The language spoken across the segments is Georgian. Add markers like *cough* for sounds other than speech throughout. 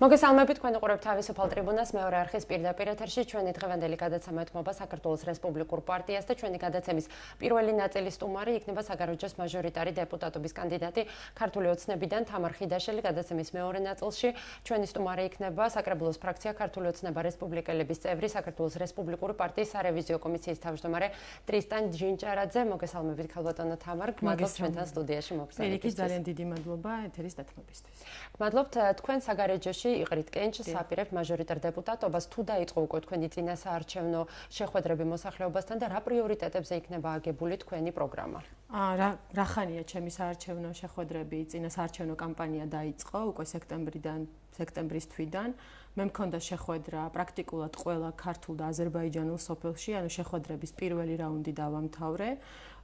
მოგესალმებით თქვენ უყურებთ თავისუფალ ტრიბუნას მეორე არხის პირდაპირ ეთერში. ჩვენი დღევანდელი გადაცემა ეთმობა საქართველოს რესპუბლიკურ პარტიას და ჩვენი გადაცემის პირველი ნაწილის სტუმარი იქნება საგარეჯოს მაჟორიტარი დეპუტატობის კანდიდატი. ქართული ოცნებიდან თამარ ხიდაშელი გადაცემის მეორე ნაწილში. ჩვენი სტუმარი იქნება საკრებულოს ფრაქცია ქართული ოცნება რესპუბლიკელების წევრი საქართველოს რესპუბლიკური პარტიის სარევიზიო კომისიის თავმჯდომარე ტრისტან ჯინჭარაძე. მოგესალმებით ქალბატონო თამარ. გმადლობთ ჩვენთან სტუდიაში მოგესალმებით ძალიან დიდი მადლობა ეთერის დათმობისთვის. გმადლობთ თქვენ საგარეჯოში წლებში იყრით კენჭს საპირებ მაჟორიტარ დეპუტატობას თუ დაიწყო უკვე თქვენი წინასაარჩევნო შეხვედრები მოსახლეობასთან და რა პრიორიტეტებზე იქნება აგებული თქვენი პროგრამა? აა რა რახანია ჩემი საარჩევნო შეხვედრები? წინასაარჩევნო კამპანია დაიწყო უკვე სექტემბრიდან სექტემბრის თვიდან. მე მქონდა შეხვედრა პრაქტიკულად ყველა ქართულ და აზერბაიჯანულ სოფელში ანუ შეხვედრების პირველი რაუნდი დავამთავრე.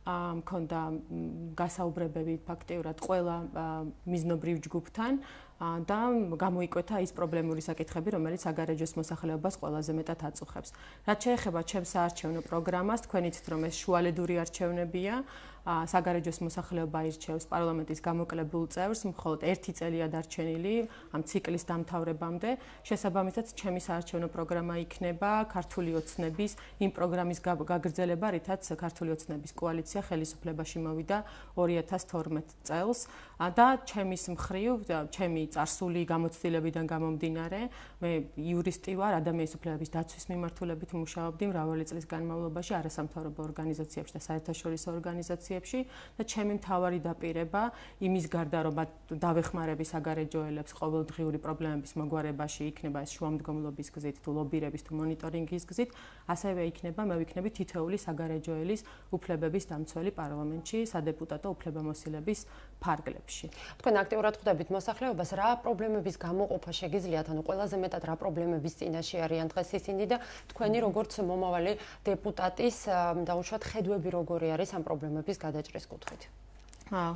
მქონდა გასაუბრებები ფაქტიურად ყველა მიზნობრივ ჯგუფთან და გამოიკვეთა ის პრობლემური საკითხები, რომელიც აგარეჯოს მოსახლეობას ყველაზე მეტად აწუხებს. რაც შეეხება ჩემს საარჩევნო პროგრამას, თქვენ იცით რომ ეს შუალედური არჩევნებია, საგარეჯოს მოსახლეობა ირჩევს პარლამენტის გამოკლებულ წევრს, მხოლოდ ერთი წელია დარჩენილი ამ ციკლის დამთავრებამდე. შესაბამისად, ჩემი საარჩევნო პროგრამა იქნება ქართული ოცნების იმ პროგრამის გაგრძელება, რითაც ქართული ოცნების კოალიცია ხელისუფლებაში მოვიდა 2012 წელს და ჩემის მხრივ, ჩემი წარსული გამოცდილებიდან გამომდინარე, მე იურისტი ვარ, ადამიანის უფლებების დაცვის მიმართულებით მუშაობდი მრავალი წლის განმავლობაში არასამთავრობო ორგანიზაციებში და საერთაშორისო ორგანიზაციებში და ჩემი მთავარი დაპირება იმის გარდა რომ დავეხმარები საგარეჯოელებს ყოველდღიური პრობლემების მოგვარებაში იქნება ეს შუამდგომლობის გზით თუ ლობირების თუ მონიტორინგის გზით ასევე იქნება მე ვიქნები თითოეული საგარეჯოელის უფლებების დამცველი პარლამენტში სადეპუტატო უფლებამოსილების ფარგლებში. თქვენ აქტიურად ხვდებით მოსახლეობას რა პრობლემების გამოყოფა შეგიძლიათ ანუ ყველაზე მეტად რა პრობლემების წინაშე არიან დღეს ისინი და თქვენი როგორც მომავალი დეპუტატის დაუშვათ ხედვები როგორი არის ამ პრობლემების გადაჭრის კუთხით. აა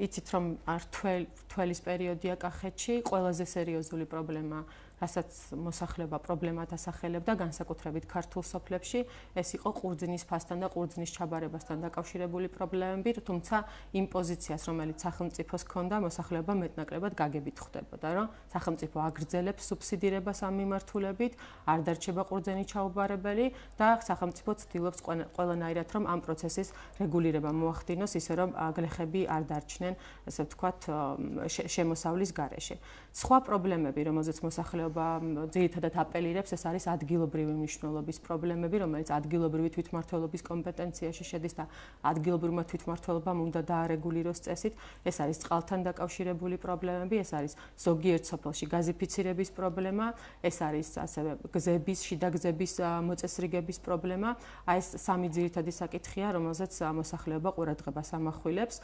იცით რომ არ თველ თველის პერიოდია კახეთში ყველაზე სერიოზული პრობლემა რასაც მოსახლეობა პრობლემად ასახელებდა განსაკუთრებით ქართულ სოფლებში, ეს იყო ყურძნის ფასთან და ყურძნის ჩაბარებასთან დაკავშირებული პრობლემები, თუმცა იმ პოზიციას, რომელიც სახელმწიფოს ჰქონდა, მოსახლეობა მეტნაკლებად გაგებით ხვდებოდა, რომ სახელმწიფო აგრძელებს სუბსიდირებას ამ მიმართულებით, არ დარჩება ყურძნის ჩაუბარებელი და სახელმწიფო ცდილობს ყველანაირად რომ ამ პროცესის რეგულირება მოახდინოს, ისე რომ გლეხები არ დარჩნენ, ასე ვთქვათ, შემოსავლის გარეშე. სხვა პრობლემები, რომელზეც მოსახლეობა მოსახლეობა ძირითადად აპელირებს, ეს არის ადგილობრივი მნიშვნელობის პრობლემები, რომელიც ადგილობრივი თვითმმართველობის კომპეტენციაში შედის და ადგილობრივმა თვითმმართველობამ უნდა დაარეგულიროს წესით. ეს არის წყალთან დაკავშირებული პრობლემები, ეს არის ზოგიერთ სოფელში გაზიფიცირების პრობლემა, ეს არის ასევე გზების, შიდა გზების მოწესრიგების პრობლემა. აი ეს სამი ძირითადი საკითხია, რომელზეც მოსახლეობა ყურადღებას ამახვილებს.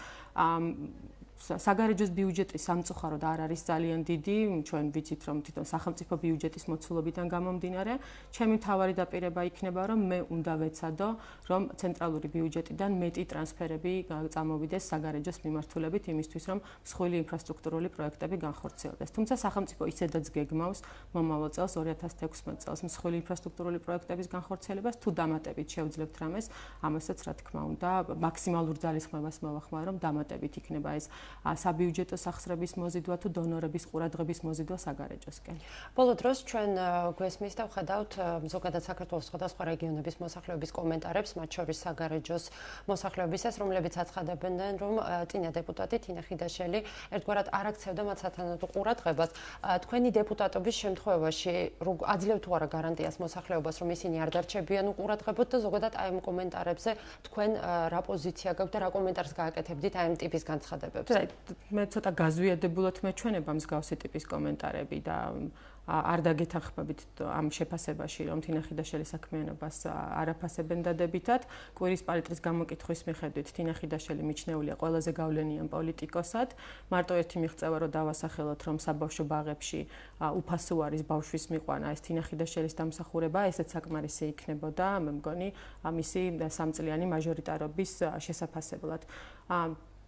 საგარეჯოს ბიუჯეტი სამწუხაროდ არ არის ძალიან დიდი, ჩვენ ვიცით რომ თვითონ სახელმწიფო ბიუჯეტის მოცულობიდან გამომდინარე, ჩემი თავარი დაპირება იქნება რომ მე უნდა ვეცადო, რომ ცენტრალური ბიუჯეტიდან მეტი ტრანსფერები წამოვიდეს საგარეჯოს მიმართულებით იმისთვის, რომ მსხვილი ინფრასტრუქტურული პროექტები განხორციელდეს. თუმცა სახელმწიფო ისედაც გეგმავს მომავალ წელს 2016 წელს მსხვილი ინფრასტრუქტურული პროექტების განხორციელებას, თუ დამატებით შევძლებთ რამეს, ამასაც რა თქმა უნდა, მაქსიმალურ ძალისხმევას მოვახმარ, რომ დამატებით იქნება ეს საბიუჯეტო სახსრების მოზიდვა თუ დონორების ყურადღების მოზიდვა საგარეჯოსკენ. ბოლო დროს ჩვენ გვესმის და ვხედავთ ზოგადად საქართველოს სხვადასხვა რეგიონების მოსახლეობის კომენტარებს, მათ შორის საგარეჯოს მოსახლეობისას, რომლებიც აცხადებენ, რომ წინა დეპუტატი თინა ხიდაშელი ერთგვარად არ აქცევდა მათ სათანადო ყურადღებას. თქვენი დეპუტატობის შემთხვევაში აძლევთ თუ არა გარანტიას მოსახლეობას, რომ ისინი არ დარჩებიან უყურადღებოდ და ზოგადად აი ამ კომენტარებზე თქვენ რა პოზიცია გაქვთ და რა კომენტარს გააკეთებდით აი ამ ტიპის განცხადებებს? მე ცოტა გაზვიადებულად მეჩვენება მსგავსი ტიპის კომენტარები და არ დაგეთანხმებით ამ შეფასებაში რომ თინახიდაშელი საქმიანობას არაფასებენ დადებითად. კვირის პალიტრის გამოკითხვის მიხედვით თინახიდაშელი მიჩნეულია ყველაზე გავლენიან პოლიტიკოსად. მარტო ერთი მიღწევა რომ დავასახელოთ რომ საბავშვო ბაღებში უფასო არის ბავშვის მიყვანა ეს თინახიდაშელის დამსახურება ესეც საკმარისი იქნებოდა მე მგონი ამისი სამწლიანი მაჟორიტარობის შესაფასებლად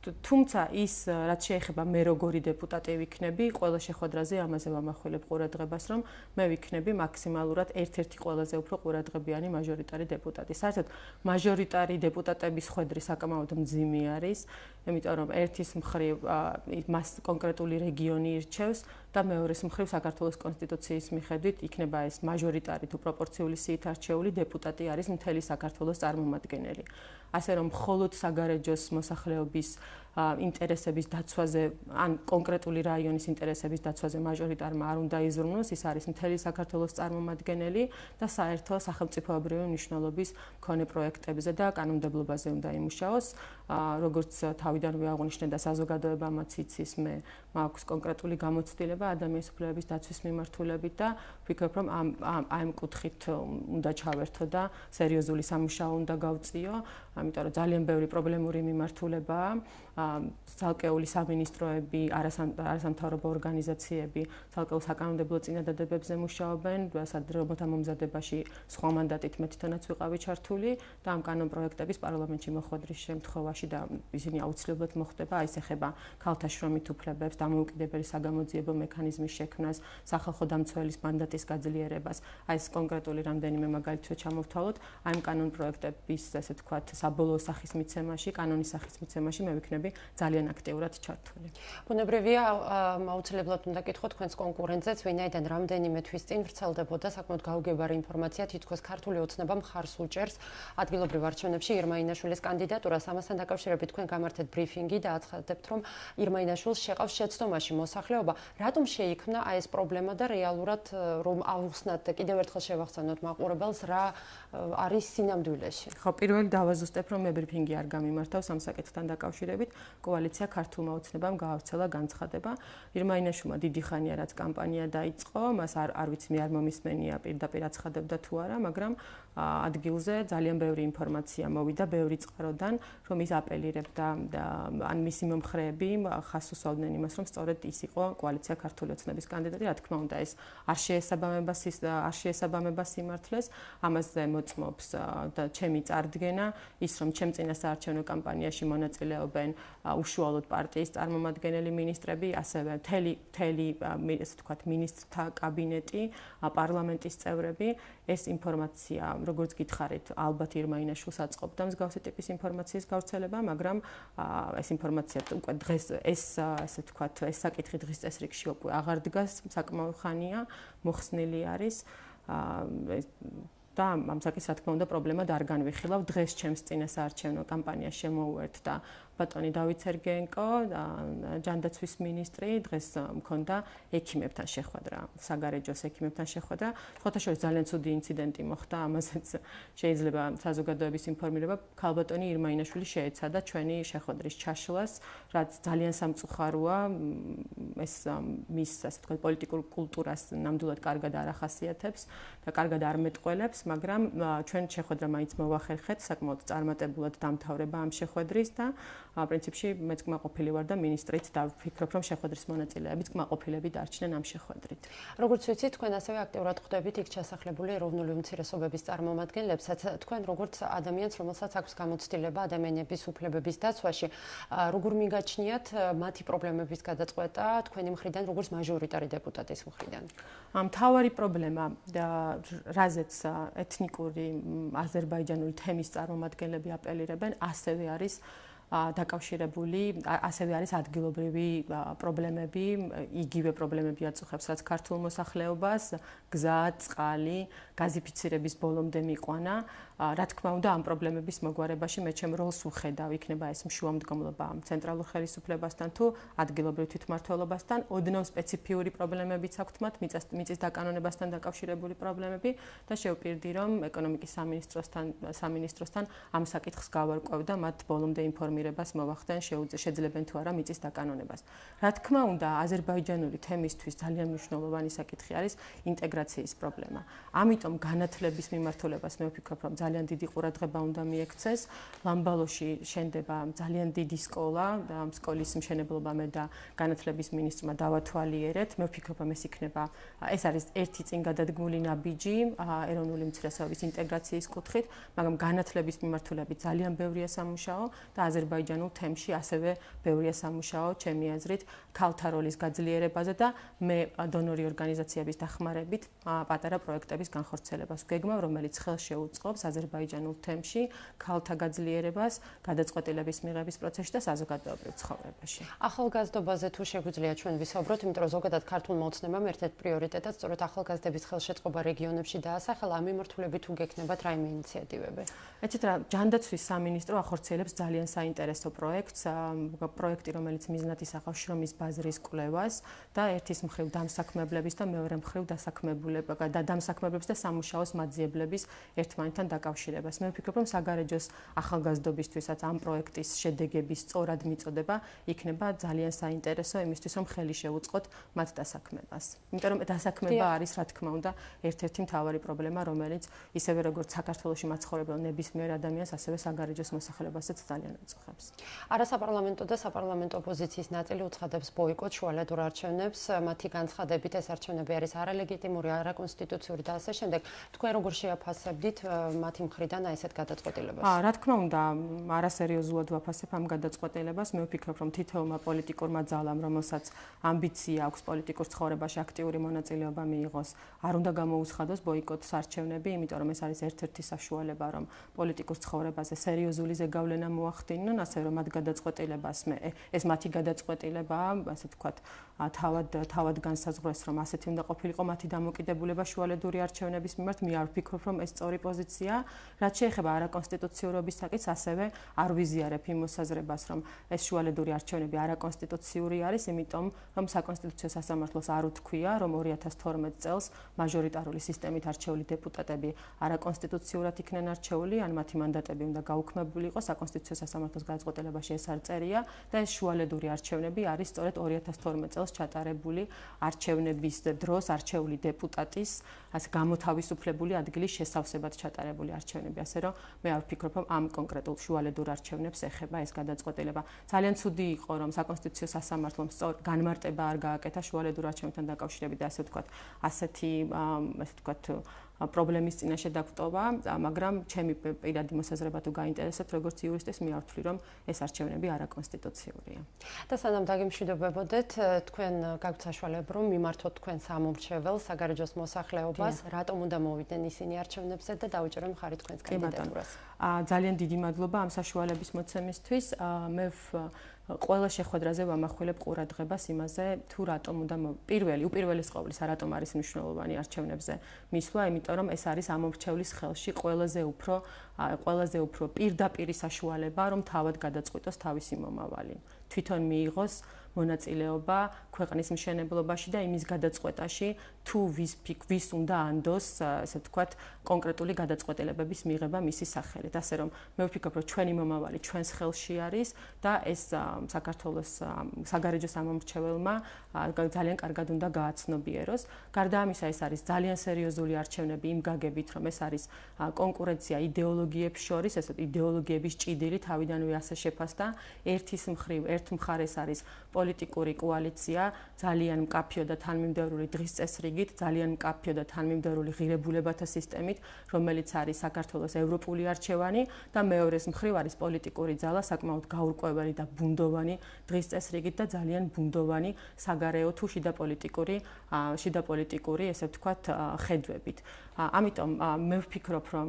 თუმცა ის რაც შეეხება მე როგორი დეპუტატი ვიქნები, ყველა შეხვედრაზე ამაზე ვამახვილებ ყურადღებას, რომ მე ვიქნები მაქსიმალურად ერთ-ერთი ყველაზე უფრო ყურადღებიანი მაჟორიტარი დეპუტატი. საერთოდ მაჟორიტარი დეპუტატების ხვედრი საკმაოდ მძიმე არის, იმიტომ რომ ერთის მხრივ მას კონკრეტული რეგიონი ირჩევს, და მეორეს მხრივ საქართველოს კონსტიტუციის მიხედვით იქნება ეს მაჟორიტარი თუ პროპორციული სიით არჩეული დეპუტატი არის მთელი საქართველოს წარმომადგენელი. ასე რომ მხოლოდ საგარეჯოს მოსახლეობის ინტერესების დაცვაზე ან კონკრეტული რაიონის ინტერესების დაცვაზე მაჟორიტარმა არ უნდა იზრუნოს, ის არის მთელი საქართველოს წარმომადგენელი და საერთო სახელმწიფოებრივი მნიშვნელობის მქონე პროექტებზე და კანონმდებლობაზე უნდა იმუშაოს. როგორც თავიდანვე აღნიშნე და საზოგადოებამაც იცის, მე მაქვს კონკრეტული გამოცდილება ადამიანის უფლებების დაცვის მიმართულებით და ვფიქრობ, რომ ამ ამ კუთხით უნდა ჩავერთო და სერიოზული სამუშაო უნდა გავწიო, ამიტომ რომ ძალიან ბევრი პრობლემური მიმართულებაა. ცალკეული სამინისტროები, არასამთავრობო ორგანიზაციები ცალკეულ საკანონმდებლო წინადადებებზე მუშაობენ, სადროთა მომზადებაში სხვა მანდატით მე თვითონაც ვიყავი ჩართული და ამ კანონ პროექტების პარლამენტში მოხვედრის შემთხვევაში და ისინი აუცილებლად მოხდება, აი ეს ეხება ქალთა შრომით უფლებებს, დამოუკიდებელი საგამოძიებო მექანიზმის შექმნას, სახალხო დამცველის მანდატის გაძლიერებას. აი ეს კონკრეტული რამდენიმე მაგალითია ჩამოვთვალოთ, აი ამ კანონ პროექტების, ასე ვთქვათ, საბოლოო სახის მიცემაში, კანონის სახის მიცემაში მე ვიქნები ფონდები ძალიან აქტიურად ჩართული. ბუნებრივია აუცილებლად უნდა კითხოთ თქვენს კონკურენტებს, ვინაიდან რამდენიმე თვის წინ ვრცელდებოდა საკმაოდ გაუგებარი ინფორმაცია, თითქოს ქართული ოცნება მხარს უჭერს ადგილობრივ არჩევნებში ირმაინაშვილის კანდიდატურას. ამასთან დაკავშირებით თქვენ გამართეთ ბრიფინგი და აცხადებთ, რომ ირმაინაშვილს შეყავს შეცდომაში მოსახლეობა. რატომ შეიქმნა აი ეს პრობლემა და რეალურად რომ აუხსნათ და კიდევ ერთხელ შევახსენოთ მაყურებელს რა არის სინამდვილეში? ხო, პირველი დავაზუსტებ, რომ მე ბრიფინგი არ გამიმართავს ამ საკითხთან დაკავშირებით. კოალიცია ქართულმა ოცნებამ გაავრცელა განცხადება. ირმაინაშვილმა დიდი ხანია რაც კამპანია დაიწყო, მას არ არ ვიცი მე არ მომისმენია პირდაპირ აცხადებდა თუ არა, მაგრამ ადგილზე ძალიან ბევრი ინფორმაცია მოვიდა ბევრი წყაროდან, რომ ის აპელირებდა და ან მისი მომხრეები ხას უსვავდნენ იმას, რომ სწორედ ის იყო კოალიცია ქართული ოცნების კანდიდატი, რა თქმა უნდა, ეს არ შეესაბამება ის არ შეესაბამება სიმართლეს, ამაზე მოწმობს და ჩემი წარდგენა ის, რომ ჩემ წინა საარჩევნო კამპანიაში მონაწილეობენ უშუალოდ პარტიის წარმომადგენელი ministrები, ასევე თელი თელი ესე ვთქვათ ministrთა კაბინეტი, პარლამენტის წევრები, ეს ინფორმაცია, როგორც გითხარით, ალბათ ირმაინაშვილს აწყობდა მსგავსი ტიპის ინფორმაციის გავრცელება, მაგრამ ეს ინფორმაცია უკვე დღეს ეს ესე ვთქვათ, ეს საკითხი დღის წესრიგში უკვე აღარ დგას, საკმაო ხანია მოხსნილი არის. და ამ საკითხს რა თქმა უნდა პრობლემა და არ განვიხილავ დღეს ჩემს წინასაარჩევნო კამპანია შემოუერთ და ბატონი დავით სერგენკო და ჯანდაცვის მინისტრი დღეს მქონდა ექიმებთან შეხვედრა, საგარეჯოს ექიმებთან შეხვედრა. ფოტოშოპში ძალიან ცუდი ინციდენტი მოხდა, ამასაც შეიძლება საზოგადოების ინფორმირება. ქალბატონი ირმაინაშვილი შეეცადა ჩვენი შეხვედრის ჩაშლას, რაც ძალიან სამწუხაროა. ეს მის ასე თქვა პოლიტიკურ კულტურას ნამდვილად კარგად არ ახასიათებს და კარგად არ მეტყველებს, მაგრამ ჩვენ შეხვედრა მაინც მოვახერხეთ, საკმაოდ წარმატებულად დამთავრება ამ შეხვედრის და პრინციპში მეც კმაყოფილი ვარ და ministrით და ვფიქრობ რომ შეხვედრის მონაწილეებიც კმაყოფილები დარჩნენ ამ შეხვედრით. როგორც ვიცით, თქვენ ასევე აქტიურად ხვდებით იქ ჩასახლებული ეროვნული უმცირესობების წარმომადგენლებსაც. თქვენ როგორც ადამიანს, რომელსაც აქვს გამოცდილება ადამიანების უფლებების დაცვაში, როგორ მიგაჩნიათ მათი პრობლემების გადაწყვეტა თქვენი მხრიდან, როგორც მაჟორიტარი დეპუტატის მხრიდან? ამ თავარი პრობლემა და რაზეც ეთნიკური აზერბაიჯანული თემის წარმომადგენლები აპელირებენ, ასევე არის დაკავშირებული ასევე არის ადგილობრივი პრობლემები, იგივე პრობლემები აწუხებს რაც ქართულ მოსახლეობას, გზა, წყალი, გაზიფიცირების ბოლომდე მიყვანა. რა თქმა უნდა, ამ პრობლემების მოგვარებაში მე ჩემ როლს უხედავ, იქნება ეს მშუამდგომლობა ცენტრალურ ხელისუფლებასთან თუ ადგილობრივ თვითმმართველობასთან, ოდნავ სპეციფიური პრობლემებიც აქვთ მათ, მიწის დაკანონებასთან დაკავშირებული პრობლემები და შევპირდი, რომ ეკონომიკის სამინისტროსთან სამინისტროსთან ამ საკითხს გავარკვევ და მათ ბოლომდე ინფორმირებას მოვახდენ, შეძლებენ თუ არა მიწის დაკანონებას. რა თქმა უნდა, აზერბაიჯანული თემისთვის ძალიან მნიშვნელოვანი საკითხი არის ინტეგრაციის პრობლემა. ამიტომ განათლების მიმართულებას მე ვფიქრობ, რომ ძალიან დიდი ყურადღება უნდა მიექცეს. ლამბალოში შენდება ძალიან დიდი სკოლა და ამ სკოლის მშენებლობა მე და განათლების მინისტრმა დავათვალიერეთ. მე ვფიქრობ, ეს იქნება ეს არის ერთი წინ გადადგმული ნაბიჯი ეროვნული უმცირესობების ინტეგრაციის კუთხით, მაგრამ განათლების მიმართულებით ძალიან ბევრია სამუშაო და აზერბაიჯანის აზერბაიჯანულ თემში ასევე ბევრია სამუშაო, ჩემი აზრით, ქალთა როლის გაძლიერებაზე და მე დონორი ორგანიზაციების დახმარებით პატარა პროექტების განხორციელებას ვგეგმავ, რომელიც ხელს შეუწყობს აზერბაიჯანულ თემში ქალთა გაძლიერებას, გადაწყვეტილების მიღების პროცესში და საზოგადოებრივ ცხოვრებაში. ახალგაზრდობაზე თუ შეგვიძლია ჩვენ ვისაუბროთ, იმიტომ რომ ზოგადად ქართულ მოცნებამ ერთ-ერთ პრიორიტეტად სწორედ ახალგაზრდების ხელშეწყობა რეგიონებში დაასახელა, ამ მიმართულებით თუ გექნებათ რაიმე ინიციატივები. ეცეთ რა, ჯანდაცვის სამინისტრო ახორციელებს ძალიან საინტერესო პროექტს, პროექტი, რომელიც მიზნად ისახავს შრომის ბაზრის კვლევას და ერთის მხრივ დამსაქმებლების და მეორე მხრივ დასაქმებულება და დამსაქმებლების და სამუშაოს მაძიებლების ერთმანეთთან დაკავშირებას. მე ვფიქრობ, რომ საგარეჯოს ახალგაზრდობისთვისაც ამ პროექტის შედეგების სწორად მიწოდება იქნება ძალიან საინტერესო იმისთვის, რომ ხელი შეუწყოთ მათ დასაქმებას. იმიტომ რომ დასაქმება არის, რა თქმა უნდა, ერთ-ერთი მთავარი პრობლემა, რომელიც ისევე როგორც საქართველოსში მაცხოვრებელ ნებისმიერ ადამიანს, ასევე საგარეჯოს მოსახლეობასაც ძალიან აწუხებს. არასაპარლამენტო და საპარლამენტო ოპოზიციის ნაწილი უცხადებს ბოიკოტ შუალედურ არჩევნებს, მათი განცხადებით ეს არჩევნები არის არალეგიტიმური, არაკონსტიტუციური და ასე შემდეგ. თქვენ როგორ შეაფასებდით მათი მხრიდან აი ესეთ გადაწყვეტილებას? აა, რა თქმა უნდა, არასერიოზულად ვაფასებ ამ გადაწყვეტილებას. მე ვფიქრობ, რომ თითოეულმა პოლიტიკურმა ძალამ, რომელსაც ამბიცია აქვს პოლიტიკურ ცხოვრებაში აქტიური მონაწილეობა მიიღოს, არ უნდა გამოუცხადოს ბოიკოტს არჩევნები, იმიტომ რომ ეს არის ერთ-ერთი საშუალება, რომ პოლიტიკურ ცხოვრებაზე სერიოზული ზეგავლენა მოახდინონ, ასე რომ მათ გადაწყვეტილებას მე ეს მათი გადაწყვეტილებაა, ასე ვთქვათ, თავად თავად განსაზღვრეს, რომ ასეთი უნდა ყოფილიყო მათი დამოკიდებულება შუალედური არჩევნების მიმართ, მე არ ვფიქრობ, რომ ეს სწორი პოზიცია, რაც შეეხება არაკონსტიტუციურობის საკითხს, ასევე არ ვიზიარებ იმ მოსაზრებას, რომ ეს შუალედური არჩევნები არაკონსტიტუციური არის, იმიტომ რომ საკონსტიტუციო სასამართლოს არ უთქვია, რომ 2012 წელს მაჟორიტარული სისტემით არჩეული დეპუტატები არაკონსტიტუციურად იქნენ არჩეული, ან მათი მანდატები უნდა გაუქმებული იყოს, საკონსტიტუციო სასამართლოს გადაწყვეტილებაში ეს არ წერია და ეს შუალედური არჩევნები არის სწორედ 2012 წელს ჩატარებული არჩევნების დროს არჩეული დეპუტატის ასე გამოთავისუფლებული ადგილის შესავსებად ჩატარებული არჩევნები, ასე რომ მე არ ვფიქრობ, რომ ამ კონკრეტულ შუალედურ არჩევნებს ეხება ეს გადაწყვეტილება. ძალიან ცუდი იყო, რომ საკონსტიტუციო სასამართლომ სწორ განმარტება არ გააკეთა შუალედურ არჩევნებთან დაკავშირებით და ასე ვთქვათ, ასეთი ასე ვთქვათ პრობლემის წინაშე დაგვტოვა, მაგრამ ჩემი პირადი მოსაზრება თუ გაინტერესებთ როგორც იურისტის, მე ვთვლი, რომ ეს არჩევნები არაკონსტიტუციურია. და სანამ დაგემშვიდობებოდეთ, თქვენ გაგვთ საშუალება რომ მიმართოთ თქვენ სამომრჩეველს, საგარეჯოს მოსახლეობას, რატომ უნდა მოვიდნენ ისინი არჩევნებზე და დაუჭერონ ხარი თქვენს კანდიდატურას. აა ძალიან დიდი მადლობა ამ საშუალების მოცემისთვის. მე ყველა შეხვედრაზე ვამახვილებ ყურადღებას იმაზე, თუ რატომ უნდა პირველი, უპირველეს ყოვლისა, რატომ არის მნიშვნელოვანი არჩევნებზე მისვლა, იმიტომ რომ ეს არის ამორჩევლის ხელში ყველაზე უფრო ყველაზე უფრო პირდაპირი საშუალება, რომ თავად გადაწყვიტოს თავისი მომავალი. თვითონ მიიღოს მონაწილეობა ქვეყნის მშენებლობაში და იმის გადაწყვეტაში, თუ ვის ფიქ ვის უნდა ანდოს, ასე ვთქვათ, კონკრეტული გადაწყვეტილებების მიღება მისი სახელით. ასე რომ მე ვფიქრობ, რომ ჩვენი მომავალი ჩვენს ხელში არის და ეს საქართველოს საგარეჯო სამომრჩეველმა ძალიან კარგად უნდა გააცნობიეროს. გარდა ამისა, ეს არის ძალიან სერიოზული არჩევნები იმ გაგებით, რომ ეს არის კონკურენცია იდეოლოგიებს შორის, ესე იდეოლოგიების ჭიდილი თავიდანვე ასე შეფასდა. ერთის მხრივ, ერთ მხარეს არის პოლიტიკური კოალიცია, ძალიან მკაფიო და თანმიმდევრული დღის წესრიგით, ძალიან მკაფიო და თანმიმდევრული ღირებულებათა სისტემით, რომელიც არის საქართველოს ევროპული არჩევანი და მეორეს მხრივ არის პოლიტიკური ძალა, საკმაოდ გაურკვეველი და ბუნდოვანი დღის წესრიგით და ძალიან ბუნდოვანი საგარეო თუ შიდა პოლიტიკური შიდა პოლიტიკური, ესე ვთქვათ, ხედვებით. ამიტომ მე ვფიქრობ, რომ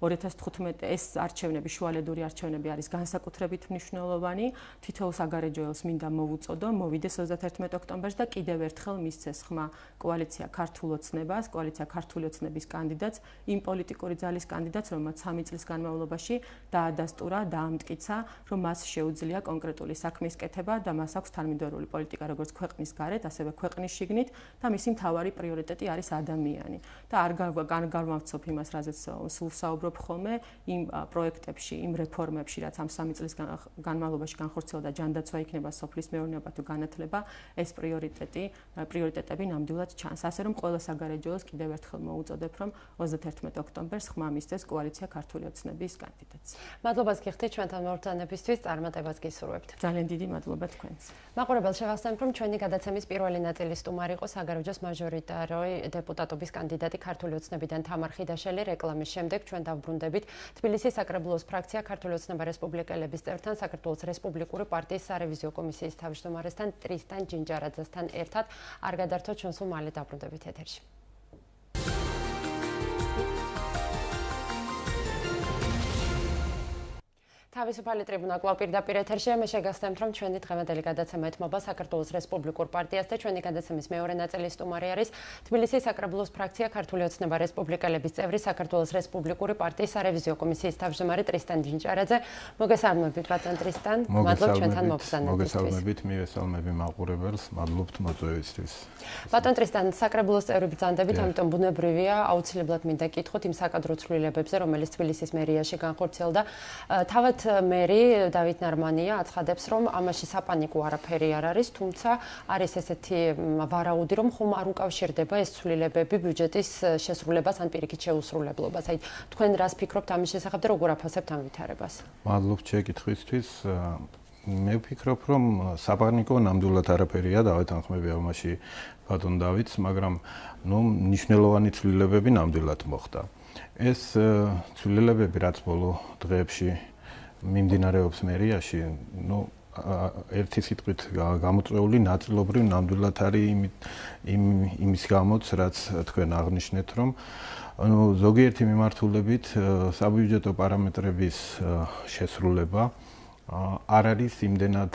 2015 ეს არჩევნები, შუალედური არჩევნები არის განსაკუთრებით მნიშვნელოვანი. თითოეულ საგარეჯოელს მინდა მოვუწოდო, მოვიდეს 31 ოქტომბერს და კიდევ ერთხელ მისცეს ხმა კოალიცია ქართულ ოცნებას, კოალიცია ქართული ოცნების კანდიდატს, იმ პოლიტიკური ძალის კანდიდატს, რომელმაც 3 წლის განმავლობაში დაადასტურა, დაამტკიცა, რომ მას შეუძლია კონკრეტული საქმის კეთება და მას აქვს თანმიმდევრული პოლიტიკა როგორც ქვეყნის გარეთ, ასევე ქვეყნის შიგნით და მისი მთავარი პრიორიტეტი არის ადამიანი. და არ განგარმავცობ იმას, რაზეც სულ საუბრობ ვფიქრობ ხოლმე იმ პროექტებში, იმ რეფორმებში, რაც ამ სამი წლის განმავლობაში განხორციელდა ჯანდაცვა იქნება სოფლის მეურნეობა თუ განათლება, ეს პრიორიტეტი, პრიორიტეტები ნამდვილად ჩანს. ასე რომ ყველა საგარეჯოელს კიდევ ერთხელ მოუწოდებ, რომ 31 ოქტომბერს ხმა მისცეს კოალიცია ქართული ოცნების კანდიდატს. მადლობას გიხდით ჩვენთან მორთანებისთვის, წარმატებას გისურვებთ. ძალიან დიდი მადლობა თქვენს. მაყურებელ შევახსენებ, რომ ჩვენი გადაცემის პირველი ნაწილი სტუმარი იყო საგარეჯოს მაჟორიტაროი დეპუტატობის კანდიდატი ქართული ოცნებიდან თამარ ხიდაშელი რეკლამის შემდეგ ჩვენ და დაბრუნდებით. თბილისის საკრებულოს ფრაქცია ქართული ოცნება რესპუბლიკელების წევრთან საქართველოს რესპუბლიკური პარტიის სარევიზიო კომისიის თავმჯდომარესთან ტრისტან ჯინჯარაძესთან ერთად არ გადართოთ ჩვენს უმალე დაბრუნდებით ეთერში. თავისუფალი ტრიბუნა კვლავ პირდაპირ ეთერშია. მე შეგახსენებთ, რომ ჩვენი დღევანდელი გადაცემა ეთმობა საქართველოს რესპუბლიკურ პარტიას და ჩვენი გადაცემის მეორე ნაწილი სტუმარი არის თბილისის საკრებულოს ფრაქცია ქართული ოცნება რესპუბლიკელების წევრი საქართველოს რესპუბლიკური პარტიის სარევიზიო კომისიის თავმჯდომარე ტრისტან ჯინჭარაძე. მოგესალმებით, ბატონ ტრისტან. მადლობ ჩვენთან მოგზაურობისთვის. მოგესალმებით, მივესალმები მაყურებელს, მადლობთ მოწვევისთვის. ბატონ ტრისტან, საკრებულოს წევრი ბრძანდებით, ამიტომ ბუნებრივია, აუცილებლად მინდა კითხოთ იმ საკადრო ცვლილებებზე, რომელიც თბილისის მერიაში განხორციელდა. თავად მერი დავით ნარმანია აცხადებს, რომ ამაში საპანიკო არაფერი არ არის, თუმცა არის ესეთი ვარაუდი, რომ ხომ არ უკავშირდება ეს ცვლილებები ბიუჯეტის შესრულებას ან პირიქით შეუსრულებლობას. აი, თქვენ რას ფიქრობთ ამის შესახებ და როგორ აფასებთ ამ ვითარებას? მადლობ შეკითხვისთვის. მე ვფიქრობ, რომ საპანიკო ნამდვილად არაფერია, დავით ანხმები ამაში ბატონ დავითს, მაგრამ ნუ ნიშნულოვანი ცვლილებები ნამდვილად მოხდა. ეს ცვლილებები რაც ბოლო დღეებში მიმდინარეობს მერიაში, ну ერთი სიტყვით გამოწვეული ნაწილობრივ ნამდვილად არის იმ იმის გამოც, რაც თქვენ აღნიშნეთ, რომ ანუ ზოგიერთი მიმართულებით საბიუჯეტო პარამეტრების შესრულება არ არის იმდენად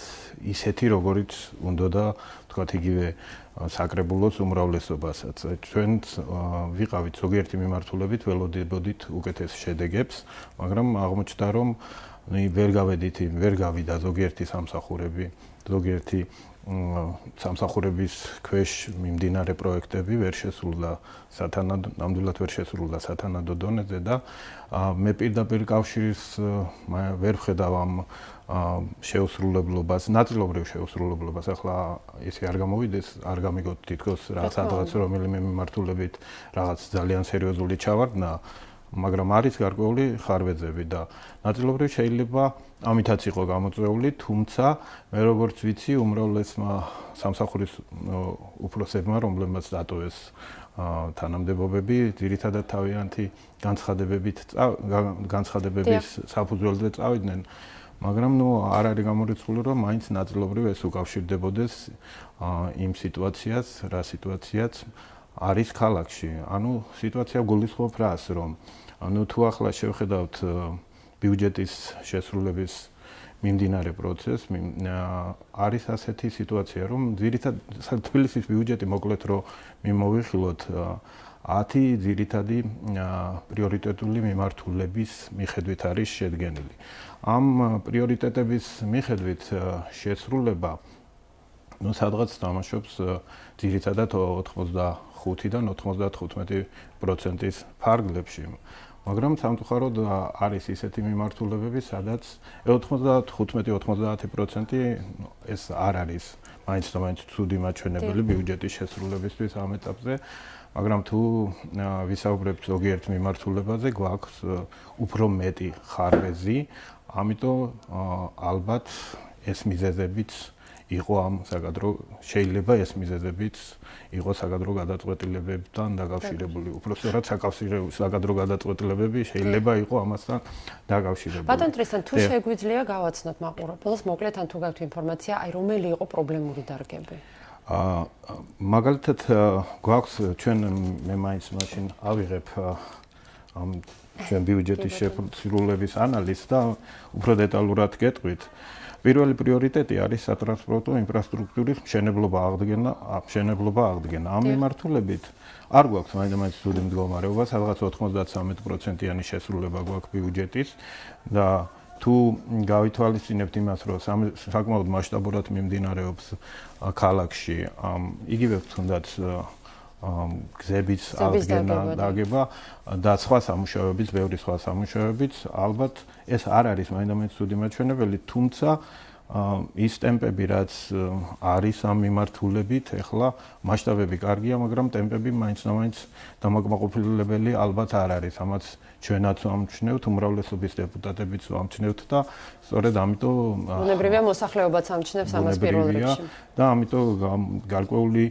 ისეთი, როგორიც უნდა და თქვათ იგივე საკრებულოს უმრავლესობასაც. ჩვენ ვიყავით ზოგიერთი მიმართულებით, ველოდებოდით უკეთეს შედეგებს, მაგრამ აღმოჩნდა, რომ ნუ ვერ გავედით, ვერ გავიდა ზოგიერთი სამსახურები, ზოგიერთი სამსახურების ქვეშ მიმდინარე პროექტები ვერ შესრულდა სათანადო ნამდვილად ვერ შესრულდა სათანადო დონეზე და მე პირდაპირ კავშირის ვერ ხედავ ამ შეუსრულებლობას, ნაწილობრივ შეუსრულებლობას. ახლა ისე არ გამოვიდეს, არ გამიგოთ თითქოს რა სადღაც რომელიმე მიმართულებით რაღაც ძალიან სერიოზული ჩავარდნა მაგრამ არის გარკვეული ხარვეზები და ნაწილობრივ შეიძლება ამითაც იყო გამოწვეული, თუმცა მე როგორც ვიცი, უმრავლესმა სამსახურის უფროსებმა, რომლებმაც დატოვეს თანამდებობები, ძირითადად თავიანთი განცხადებებით განცხადებების საფუძველზე წავიდნენ, მაგრამ ნუ არ არის გამორიცხული, რომ მაინც ნაწილობრივ ეს უკავშირდებოდეს იმ სიტუაციას, რა სიტუაციაც არის ქალაქში. ანუ სიტუაცია გულისხმობ რას, რომ ანუ თუ ახლა შევხედავთ ბიუჯეტის შესრულების მიმდინარე პროცესს, არის ასეთი სიტუაცია, რომ ძირითად თბილისის ბიუჯეტი მოკლედ რომ მიმოვიხილოთ 10 ძირითადი პრიორიტეტული მიმართულების მიხედვით არის შედგენილი. ამ პრიორიტეტების მიხედვით შესრულება ну სადღაც თამაშობს ძირითადად 85-დან 95%-ის ფარგლებში. მაგრამ სამწუხაროდ არის ისეთი მიმართულებები, სადაც 95-90% ეს არ არის მაინც და მაინც ცუდი მაჩვენებელი ბიუჯეტის შესრულებისთვის ამ ეტაპზე. მაგრამ თუ ვისაუბრებთ ზოგიერთ მიმართულებაზე, გვაქვს უფრო მეტი ხარვეზი, ამიტომ ალბათ ეს მიზეზებიც იყო ამ საკადრო შეიძლება ეს მიზეზებიც იყო საკადრო გადაწყვეტილებებთან დაკავშირებული. უბრალოდ საკავშირო საკადრო გადაწყვეტილებები შეიძლება იყო ამასთან დაკავშირებული. ბატონ ტრისთან თუ შეგვიძლია გავაცნოთ მაყურებელს მოკლედ ან თუ გაქვთ ინფორმაცია, აი რომელი იყო პრობლემური დარგები? აა მაგალითად გვაქვს ჩვენ მე მაინც მაშინ ავიღებ ამ ჩვენ *laughs* ბიუჯეტის შეფასრულების ანალიზს და უფრო დეტალურად გეტყვით. პირველი პრიორიტეტი არის სატრანსპორტო ინფრასტრუქტურის მშენებლობა აღდგენა, მშენებლობა აღდგენა. ამ მიმართულებით არ გვაქვს მაინც სული მდგომარეობა, სადღაც 93%-იანი შესრულება გვაქვს ბიუჯეტის და თუ გავითვალისწინებთ იმას, რომ საკმაოდ მასშტაბურად მიმდინარეობს ქალაქში, იგივე თუნდაც გზების აღდგენა დაგება და სხვა სამუშაოებიც, ბევრი სხვა სამუშაოებიც, ალბათ ეს არ არის მაინდამაინც ცუდი მაჩვენებელი, თუმცა ის ტემპები რაც არის ამ მიმართულებით, ეხლა მასშტაბები კარგია, მაგრამ ტემპები მაინც-მაინც დამაკმაყოფილებელი ალბათ არ არის. ამაც ჩვენაც ამჩნევთ, უმრავლესობის deputatებიც ამჩნევთ და სწორედ ამიტომ უნებრივია მოსახლეობაც ამჩნევს ამას პირველ რიგში. და ამიტომ გარკვეული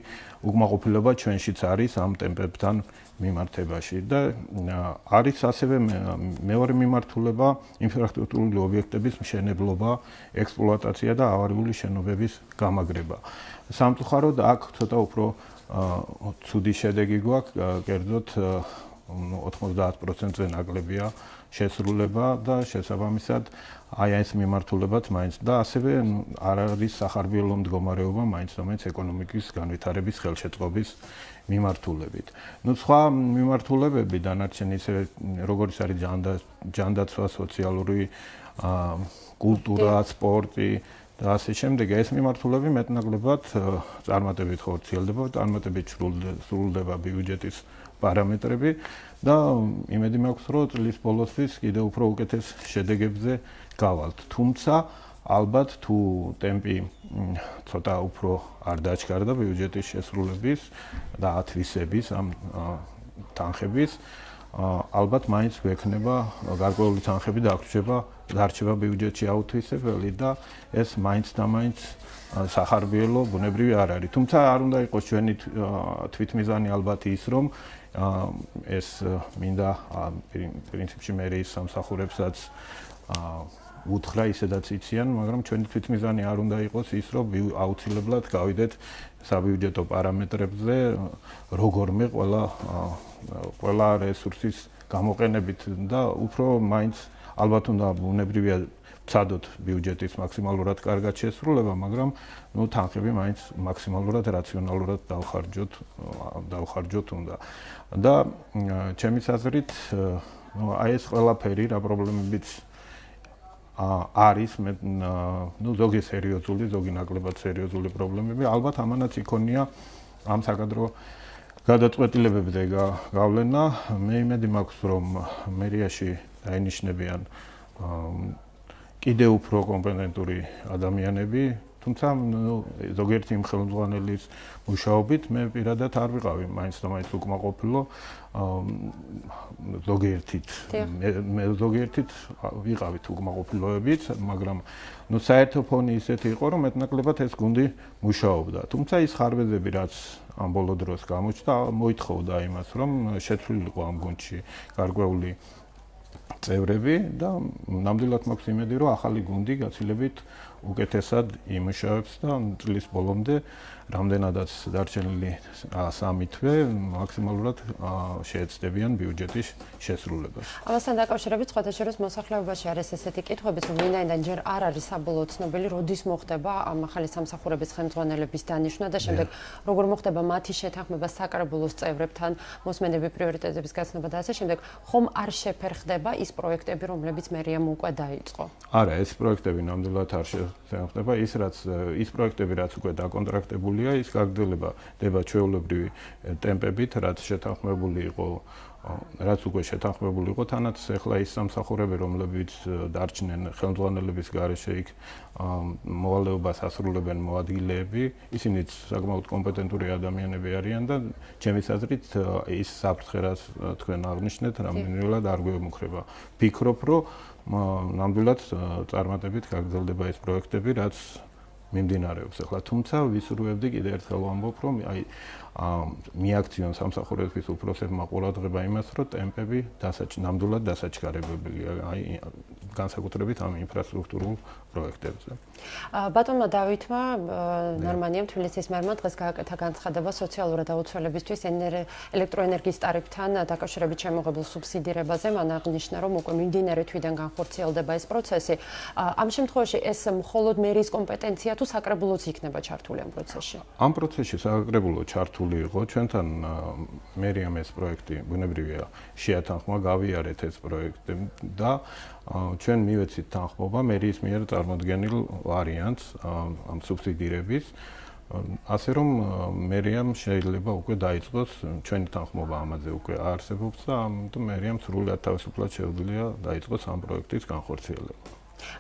უკმაყოფილება ჩვენშიც არის ამ ტემპებთან მიმართებაში და არის ასევე მეორე მიმართულება ინფრასტრუქტურული ობიექტების მშენებლობა, ექსპლუატაცია და ავარიული შენობების გამაგრება. სამწუხაროდ აქ ცოტა უფრო ცუდი შედეგი გვაქვს, კერძოდ 90%-ზე ნაკლებია შესრულება და შესაბამისად აი ეს მიმართულებაც მაინც და ასევე არ არის სახარბიელო მდგომარეობა მაინც მაინც ეკონომიკის განვითარების ხელშეწყობის მიმართულებით. ნუ სხვა მიმართულებები დანარჩენი ისე როგორც არის ჯანდაცვა, სოციალური კულტურა, სპორტი და ასე შემდეგ ეს მიმართულები მეტნაკლებად წარმატებით ხორციელდება, წარმატებით სრულდება ბიუჯეტის პარამეტრები და იმედი მაქვს, რომ წლის ბოლოსთვის კიდევ უფრო უკეთეს შედეგებზე გავალთ. თუმცა ალბათ თუ ტემპი ცოტა უფრო არ დაჩქარდა ბიუჯეტის შესრულების და ათვისების ამ თანხების ალბათ მაინც ვექნება გარკვეული თანხები და აღრჩება დარჩება ბიუჯეტში აუთვისებელი და ეს მაინც და მაინც სახარბიელო ბუნებრივი არ არის. თუმცა არ უნდა იყოს ჩვენი თვითმიზანი ალბათ ის, რომ ეს მინდა პრინციპში მე ის სამსახურებსაც უთხრა ისედაც იციან, მაგრამ ჩვენი თვითმიზანი არ უნდა იყოს ის, რომ აუცილებლად გავიდეთ საბიუჯეტო პარამეტრებზე, როგორმე ყველა ყველა რესურსის გამოყენებით და უფრო მაინც ალბათ უნდა ბუნებრივია ცადოთ ბიუჯეტის მაქსიმალურად კარგად შესრულება, მაგრამ ნუ თანხები მაინც მაქსიმალურად რაციონალურად დავხარჯოთ, დავხარჯოთ უნდა. და ჩემის აზრით, ნუ აი ეს ყველაფერი რა პრობლემებიც არის მე ნუ ზოგი სერიოზული, ზოგი ნაკლებად სერიოზული პრობლემები, ალბათ ამანაც იქონია ამ საკადრო გადაწყვეტილებებზე გავლენა. მე იმედი მაქვს, რომ მერიაში დაინიშნებიან კიდევ უფრო კომპეტენტური ადამიანები, თუმცა ზოგიერთი ხელმძღვანელის მუშაობით მე პირადად არ ვიყავი მაინც და მაინც უკმაყოფილო ზოგიერთით მე ზოგიერთით ვიყავით უკმაყოფილოებით, მაგრამ ნუ საერთო ფონი ისეთი იყო, რომ მეტნაკლებად ეს გუნდი მუშაობდა. თუმცა ის ხარვეზები რაც ამ ბოლო დროს გამოჩნდა, მოითხოვდა იმას, რომ შეცვლილიყო ამ გუნდში გარკვეული წევრები და ნამდვილად მაქვს იმედი, რომ ახალი გუნდი გაცილებით უკეთესად იმუშავებს და წლის ბოლომდე რამდენადაც დარჩენილი სამი თვე მაქსიმალურად შეეცდებიან ბიუჯეტის შესრულებას. ამასთან დაკავშირებით სხვადასხვა მოსახლეობაში არის ესეთი კითხვები, რომ ვინაიდან ჯერ არ არის საბოლოო ცნობილი, როდის მოხდება ამ ახალი სამსახურების ხელმძღვანელების დანიშვნა და შემდეგ როგორ მოხდება მათი შეთანხმება საკრებულოს წევრებთან, მოსმენები პრიორიტეტების გაცნობა და ასე შემდეგ, ხომ არ შეფერხდება ის პროექტები, რომლებიც მერიამ უკვე დაიწყო? არა, ეს პროექტები ნამდვილად არ შეფერხდება, ის რაც ის პროექტები რაც უკვე დაკონტრაქტებული გაგრძელებულია ის გაგრძელება დება ჩვეულებრივი ტემპებით რაც შეთანხმებული იყო რაც უკვე შეთანხმებული იყო თანაც ახლა ის სამსახურები რომლებიც დარჩნენ ხელმძღვანელების გარეშე იქ მოვალეობას ასრულებენ მოადგილეები ისინიც საკმაოდ კომპეტენტური ადამიანები არიან და ჩემის აზრით ის საფრთხე რაც თქვენ აღნიშნეთ რამდენიმეულად არ გვემუქრება. ფიქრობ რომ ნამდვილად წარმატებით გაგრძელდება ეს პროექტები რაც მიმდინარეობს ახლა. თუმცა ვისურვებდი კიდე ერთხელ ვამბობ რომ აი მიაქციონ სამსახურების უფროსებმა ყურადღება იმას რომ ტემპები დასაჭ ნამდვილად დასაჩქარებებია აი განსაკუთრებით ამ ინფრასტრუქტურულ პროექტებზე. ბატონმა დავითმა ნორმანიამ თბილისის მერმა დღეს გააკეთა განცხადება სოციალურად აუცილებლისთვის ელექტროენერგიის ტარიფთან დაკავშირებით შემოღებულ სუბსიდირებაზე. მან აღნიშნა, რომ უკვე მიმდინარე თვიდან განხორციელდება ეს პროცესი. ამ შემთხვევაში ეს მხოლოდ მერის კომპეტენცია თუ საკრებულოც იქნება ჩართული ამ პროცესში? ამ პროცესში საკრებულო ჩართული იყო ჩვენთან მერიამ ეს პროექტი ბუნებრივია შეათანხმა გავიარეთ ეს პროექტი და ჩვენ მივეცით თანხმობა მერის მიერ წარმოქმნილ ვარიანტს ამ სუბსიდირების ასე რომ მერიამ შეიძლება უკვე დაიწყოს ჩვენი თანხმობა ამაზე უკვე არსებობს და ამიტომ მერიამ სრულად თავისუფლად შეუძლია დაიწყოს ამ პროექტის განხორციელება.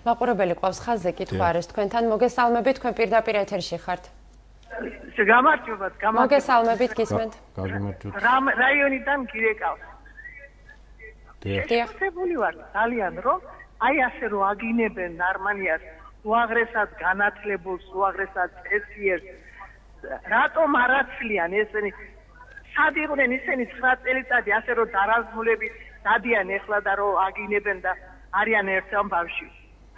მაყურებელი ყავს ხაზზე კითხვა არის თქვენთან მოგესალმებით თქვენ პირდაპირ ეთერში ხართ. გამარჯობათ, გამარჯობათ. მოგესალმებით გისმენთ. გამარჯობათ. რაიონიდან გირეკავს. დიახ. ვარ ძალიან რომ აი ასე რომ აგინებენ ნარმანიას უაღრესად განათლებულს, უაღრესად წესიერს რატომ არაცლიან ესენი? სად იყვნენ ისინი 9 წელიწადი ასე რომ დარაზმულები დადიან ეხლა და რომ აგინებენ და არიან ერთ ამბავში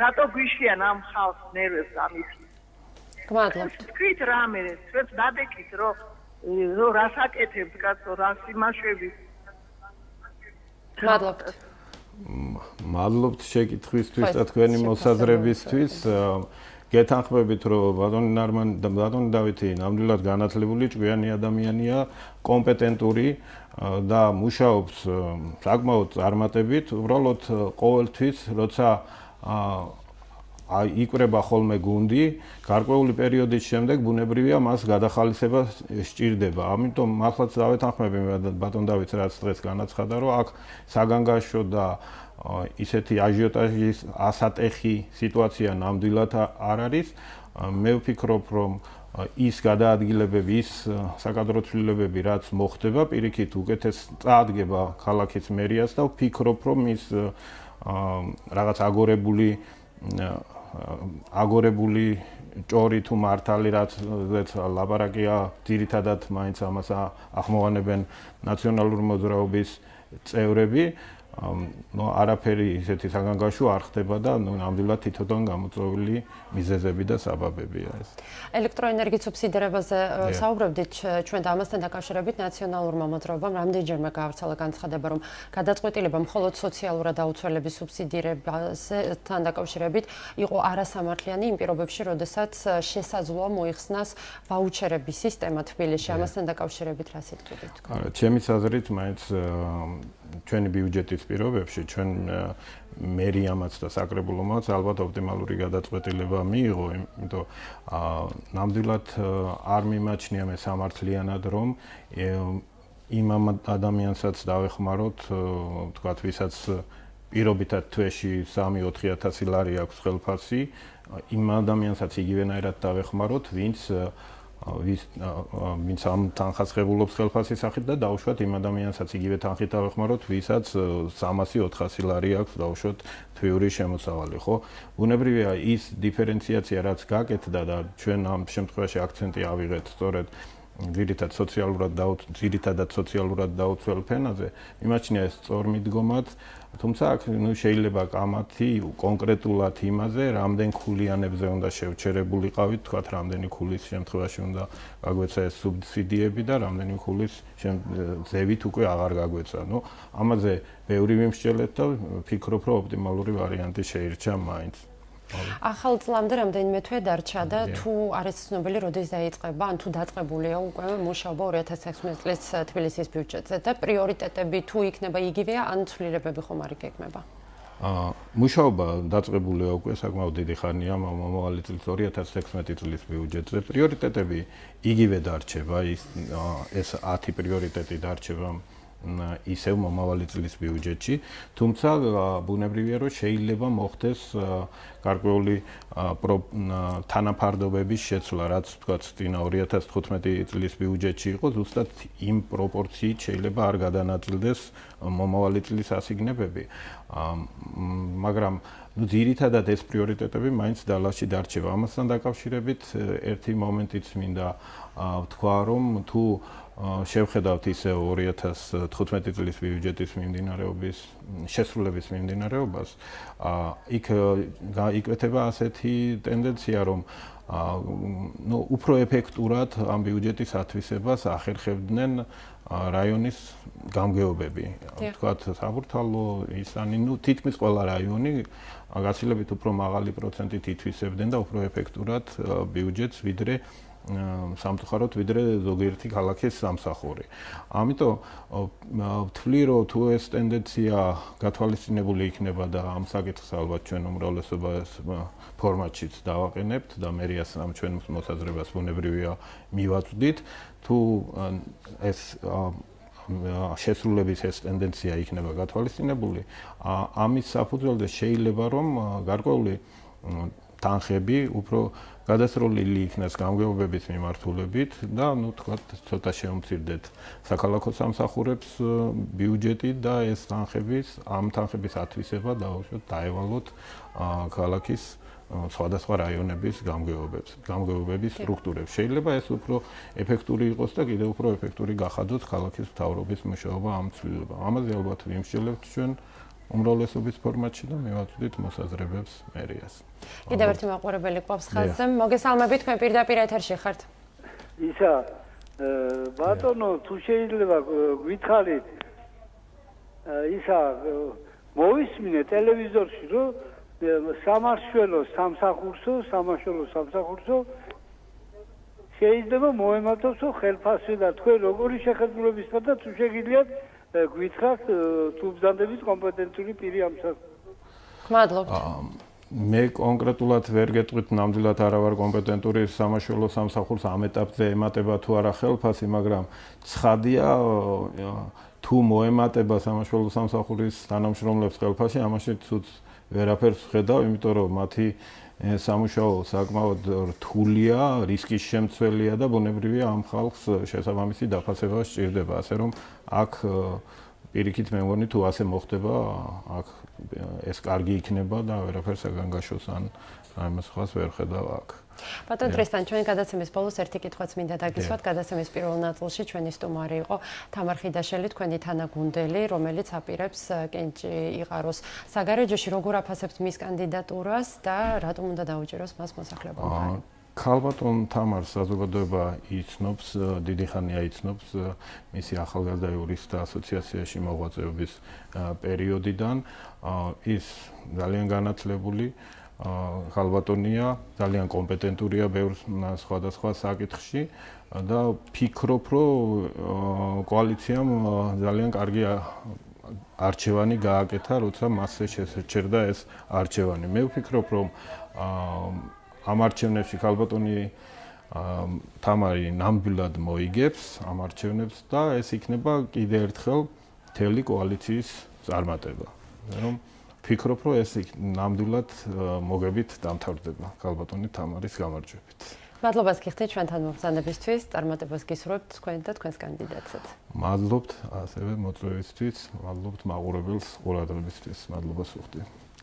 რატო გვიშლიან ამ ხალხს ნერვებს ამის? გმადლობთ. თქვით რამე ჩვენს დადეკით რომ რომ რასაკეთებთ კაცო რას იმაშვები? გმადლობთ მადლობთ შეკითხვისთვის და თქვენი მოსაზრებისთვის. გეთანხმებით რომ ბატონი ნარმან და ბატონი დავითი ნამდვილად განათლებული ჭკვიანი ადამიანია კომპეტენტური და მუშაობს საკმაოდ წარმატებით უბრალოდ ყოველთვის როცა აი იკრება ხოლმე გუნდი გარკვეული პერიოდის შემდეგ ბუნებრივია მას გადახალისება სჭირდება ამიტომ მართლაც დავეთანხმები ბატონ დავითს რაც დღეს განაცხადა რომ აქ საგანგაშო და ისეთი აჟიოტაჟის ასატეხი სიტუაცია ნამდვილად არ არის. მე ვფიქრობ, რომ ის გადაადგილებები, ის საკადრო ცვლილებები, რაც მოხდება, პირიქით უკეთეს წაადგება ქალაქის მერიას და ვფიქრობ, რომ ის რაღაც აგორებული აგორებული ჭორი თუ მართალი რაც ლაბარაკია, ძირითადად მაინც ამას ახმოვანებენ ნაციონალური მოძრაობის წევრები. ნუ არაფერი ისეთი საგანგაშო არ ხდება და ნუ ნამდვილად თვითონ გამოწვეული მიზეზები და საბაბებია ეს. ელექტროენერგიის სუბსიდირებაზე საუბრობდით ჩვენ და ამასთან დაკავშირებით ნაციონალურმა მოძრაობამ რამდენჯერმე გაავრცელა განცხადება რომ გადაწყვეტილება მხოლოდ სოციალურად აუცილებელი სუბსიდირებაზე თან დაკავშირებით იყო არასამართლიანი იმ პირობებში, როდესაც შესაძლოა მოიხსნას ვაუჩერების სისტემა თბილისში. ამასთან დაკავშირებით რა სიტყვით თქვა? არა, ჩემი საზრით მაინც ჩვენი ბიუჯეტის პირობებში ჩვენ მერიამაც და საკრებულომაც ალბათ ოპტიმალური გადაწყვეტილება მიიღო, იმიტომ აა ნამდვილად არ მიმაჩნია მე სამართლიანად რომ იმ ადამიანსაც დავეხმაროთ, თქვათ, ვისაც პირობითად თვეში 3-4000 ლარი აქვს ხელფასი, იმ ადამიანსაც იგივენაირად დავეხმაროთ, ვინც ვის ვინც ამ თანხას ღებულობს ხელფასის სახით და დაუშვათ იმ ადამიანსაც იგივე თანხით ავეხმაროთ, ვისაც 300-400 ლარი აქვს დაუშვათ თვიური შემოსავალი, ხო? ბუნებრივია ის დიფერენციაცია, რაც გაკეთდა და ჩვენ ამ შემთხვევაში აქცენტი ავიღეთ სწორედ ძირითადად სოციალურად და ძირითადად სოციალურად დაუცველ ფენაზე, იმაჩნია ეს წორმიდგომად თუმცა აქ ნუ შეიძლება კამათი კონკრეტულად იმაზე, რამდენ ქულიანებზე უნდა შევჩერებულიყავით, თქვათ, რამდენი ქულის შემთხვევაში უნდა გაგვეცა ეს სუბსიდიები და რამდენი ქულის ზევით უკვე აღარ გაგვეცა. ნუ ამაზე ბევრი მიმსჯელეთ და ვფიქრობ, რომ ოპტიმალური ვარიანტი შეირჩა მაინც. ახალ წლამდე რამდენიმე თვე დარჩა და თუ არის ცნობილი როდის დაიწყება ან თუ დაწყებულია უკვე მუშაობა 2016 წლის თბილისის ბიუჯეტზე. და პრიორიტეტები თუ იქნება იგივეა ან ცვლილებები ხომ არ იგეგმება აა მუშაობა დაწყებულია უკვე საკმაოდ დიდი ხანია მომავალი წლის 2016 წლის ბიუჯეტზე. პრიორიტეტები იგივე დარჩება ის ეს 10 პრიორიტეტი დარჩება ისევ მომავალი წლის ბიუჯეტში, თუმცა ბუნებრივია რომ შეიძლება მოხდეს გარკვეული თანაფარდობების შეცვლა, რაც თქვა წინა 2015 წლის ბიუჯეტში იყო, ზუსტად იმ პროპორციით შეიძლება არ გადანაწილდეს მომავალი წლის ასიგნებები. მაგრამ ну ძირითადად ეს პრიორიტეტები მაინც დალაში დარჩება. ამასთან დაკავშირებით ერთი მომენტიც მინდა ვთქვა, რომ თუ შევხედავთ ისე 2015 წლის ბიუჯეტის მიმდინარეობის შესრულების მიმდინარეობას, იქ იკვეთება ასეთი ტენდენცია, რომ ну უფრო ეფექტურად ამ ბიუჯეტის ათვისებას ახერხებდნენ რაიონის გამგეობები. თქვათ, საბურთალო, ისანი, ну თითქმის ყველა რაიონი გაცილებით უფრო მაღალი პროცენტით ითვისებდნენ და უფრო ეფექტურად ბიუჯეტს ვიდრე სამწუხაროდ ვიდრე ზოგიერთი ქალაქის სამსახური. ამიტომ ვთვლი რომ თუ ეს ტენდენცია გათვალისწინებული იქნება და ამ საკითხს ალბათ ჩვენ უმრავლესობას ფორმატშიც დავაყენებთ და მერიას ამ ჩვენ მოსაზრებას ბუნებრივია მივაწვდით, თუ ეს შესრულების ეს ტენდენცია იქნება გათვალისწინებული, ამის საფუძველზე შეიძლება რომ გარკვეული თანხები უფრო გადასროლილი იქნას გამგეობების მიმართულებით და ნუ თქვა ცოტა შეუმცირდეთ საქალაქო სამსახურებს ბიუჯეტი და ეს თანხების ამ თანხების ათვისება დაუშვათ დაევალოთ ქალაქის სხვადასხვა რაიონების გამგეობებს, გამგეობების სტრუქტურებს. შეიძლება ეს უფრო ეფექტური იყოს და კიდევ უფრო ეფექტური გახადოს ქალაქის მთავრობის მუშაობა ამ ცვლილებამ. ამაზე ალბათ ვიმსჯელებთ ჩვენ უმრავლესობის ფორმატში და მივაწვდით მოსაზრებებს მერიას. კიდევ ერთი მაყურებელი ყავს ხაზზე. მოგესალმებით, თქვენ პირდაპირ ეთერში ხართ. ისა ბატონო, თუ შეიძლება გითხარით ისა მოვისმინე ტელევიზორში, რომ სამარშველო სამსახურსო, სამარშველო სამსახურსო შეიძლება მოემართოს ხელფასი და თქვენ როგორი შეხედულების და თუ შეგიძლიათ გვითხრათ თუ ბზანდების კომპეტენტური პირი ამ საკ მადლობთ მე კონკრეტულად ვერ გეტყვით ნამდვილად არა ვარ კომპეტენტური სამაშველო სამსახურს. ამ ეტაპზე ემატება თუ არა ხელფასი მაგრამ ცხადია თუ მოემატება სამაშველო სამსახურის თანამშრომლებს ხელფასი ამაში თუ ვერაფერს ხედავ იმიტომ რომ მათი სამუშაო საკმაოდ რთულია, რისკის შემცველია და ბუნებრივია ამ ხალხს შესაბამისი დაფასება სჭირდება, ასე რომ აქ პირიქით მე მგონი თუ ასე მოხდება, აქ ეს კარგი იქნება და ვერაფერს აგანგაშოს ან ამას ხას ვერ ხედავ აქ. ბატონ ტრესტან ჩვენ გადაცემის ბოლოს ერთი კითხვაც მინდა დაგისვათ. გადაცემის პირველ ნაწილში ჩვენი სტუმარი იყო თამარ ხიდაშელი თქვენი თანაგუნდელი რომელიც აპირებს კენჭი იყაროს საგარეჯოში როგორ აფასებთ მის კანდიდატურას და რატომ უნდა დაუჭიროს მას მოსახლეობა ქალბატონ თამარ საზოგადოება იცნობს დიდი ხანია იცნობს მისი ახალგაზრდა იურისტთა ასოციაციაში მოღვაწეობის პერიოდიდან ის ძალიან განათლებული ხალბატონია, ძალიან კომპეტენტურია ბევრ სხვადასხვა საკითხში და ფიქრობ, რომ კოალიციამ ძალიან კარგი არჩევანი გააკეთა, როცა მასზე შეჩერდა ეს არჩევანი. მე ვფიქრობ, რომ ამ არჩევნებში ხალბატონი თამარი ნამდვილად მოიგებს ამ არჩევნებს და ეს იქნება კიდე ერთხელ თელი კოალიციის წარმატება. რომ ვფიქრობ, რომ ეს ნამდვილად მოგებით დამთავრდება ქალბატონი თამარის გამარჯვებით. მადლობას გიხდით ჩვენთან მომხსენებისთვის, წარმატებას გისურვებთ თქვენ და თქვენს კანდიდატსაც. მადლობთ ასევე მოწვევისთვის, მადლობთ მაყურებელს ყურადღებისთვის, მადლობას ვუხდი.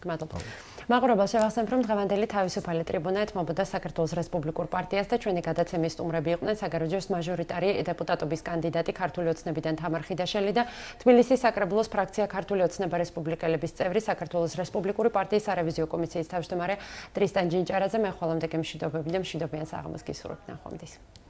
მადლობა. მაყურებელს შევახსენებ, რომ დღევანდელი თავისუფალი ტრიბუნა ეთმობოდა საქართველოს რესპუბლიკურ პარტიას და ჩვენი გადაცემის სტუმრები იყვნენ საგარეჯოს მაჟორიტარი დეპუტატობის კანდიდატი ქართული ოცნებიდან თამარ ხიდაშელი და თბილისის საკრებულოს ფრაქცია ქართული ოცნება რესპუბლიკელების წევრი საქართველოს რესპუბლიკური პარტიის სარევიზიო კომისიის თავმჯდომარე ტრისტან ჯინჭარაძე. მე ხოლმე მშვიდობები და მშვიდობიან საღამოს გისურვებთ. ნახვამდის.